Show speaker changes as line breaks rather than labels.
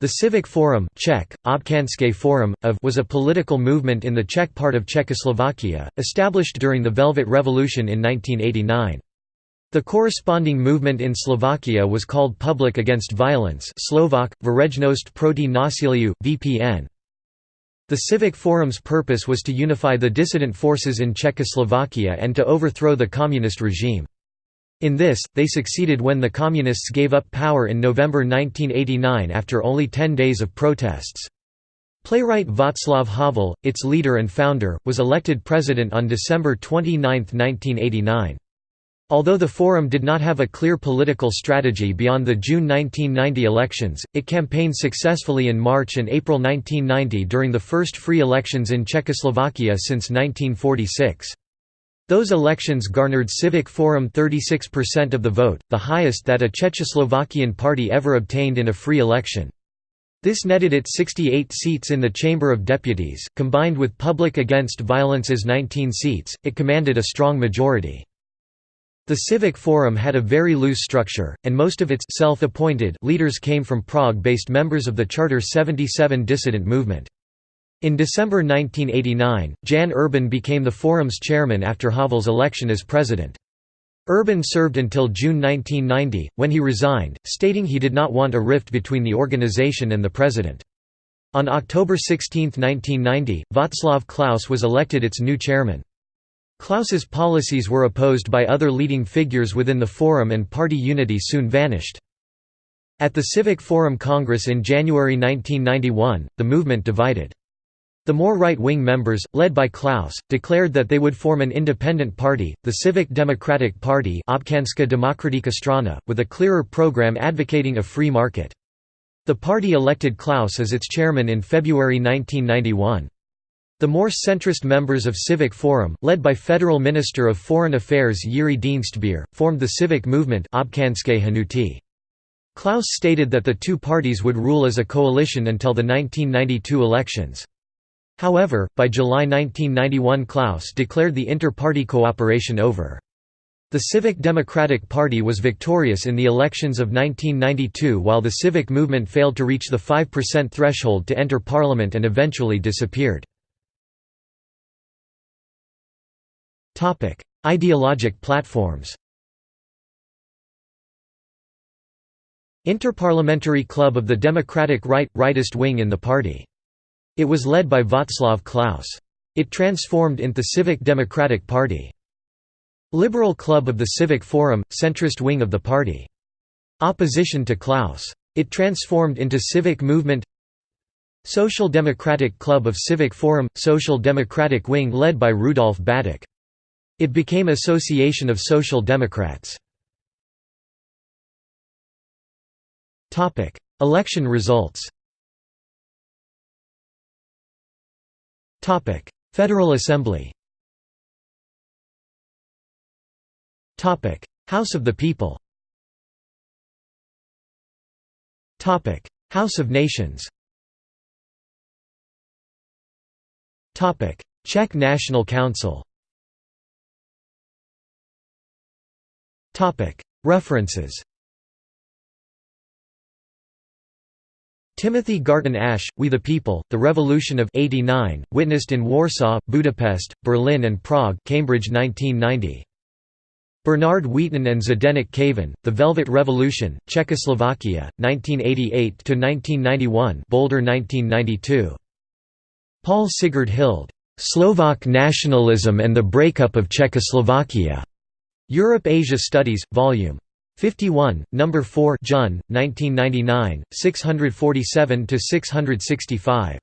The Civic Forum Czech, Forum, of was a political movement in the Czech part of Czechoslovakia, established during the Velvet Revolution in 1989. The corresponding movement in Slovakia was called Public Against Violence Slovak, Verejnost proti násiliu, VPN. The Civic Forum's purpose was to unify the dissident forces in Czechoslovakia and to overthrow the communist regime. In this, they succeeded when the Communists gave up power in November 1989 after only ten days of protests. Playwright Václav Havel, its leader and founder, was elected president on December 29, 1989. Although the Forum did not have a clear political strategy beyond the June 1990 elections, it campaigned successfully in March and April 1990 during the first free elections in Czechoslovakia since 1946. Those elections garnered Civic Forum 36% of the vote, the highest that a Czechoslovakian party ever obtained in a free election. This netted it 68 seats in the Chamber of Deputies, combined with Public Against Violence's 19 seats, it commanded a strong majority. The Civic Forum had a very loose structure, and most of its self-appointed leaders came from Prague-based members of the Charter 77 dissident movement. In December 1989, Jan Urban became the forum's chairman after Havel's election as president. Urban served until June 1990, when he resigned, stating he did not want a rift between the organization and the president. On October 16, 1990, Václav Klaus was elected its new chairman. Klaus's policies were opposed by other leading figures within the forum and party unity soon vanished. At the Civic Forum Congress in January 1991, the movement divided. The more right-wing members, led by Klaus, declared that they would form an independent party, the Civic Democratic Party strana, with a clearer program advocating a free market. The party elected Klaus as its chairman in February 1991. The more centrist members of Civic Forum, led by Federal Minister of Foreign Affairs Jiří Dienstbier, formed the civic movement Klaus stated that the two parties would rule as a coalition until the 1992 elections. However, by July 1991 Klaus declared the inter-party cooperation over. The Civic Democratic Party was victorious in the elections of 1992 while the civic movement failed to reach the 5% threshold to enter parliament and eventually disappeared. Ideologic platforms Interparliamentary Club of the Democratic Right – rightist wing in the party it was led by Václav Klaus. It transformed into Civic Democratic Party. Liberal Club of the Civic Forum, centrist wing of the party. Opposition to Klaus. It transformed into Civic Movement Social Democratic Club of Civic Forum – Social Democratic wing led by Rudolf Battěk. It became Association of Social Democrats. Election results Federal Assembly House of the People House of Nations Czech National Council References Timothy Garton Ash, We the People, The Revolution of 89, witnessed in Warsaw, Budapest, Berlin and Prague Cambridge 1990. Bernard Wheaton and Zdeněk Kavan, The Velvet Revolution, Czechoslovakia, 1988–1991 Boulder 1992. Paul Sigurd Hild, "'Slovak Nationalism and the Breakup of Czechoslovakia' Europe-Asia Studies, Vol. 51, number 4 Jun, 1999, 647 to 665.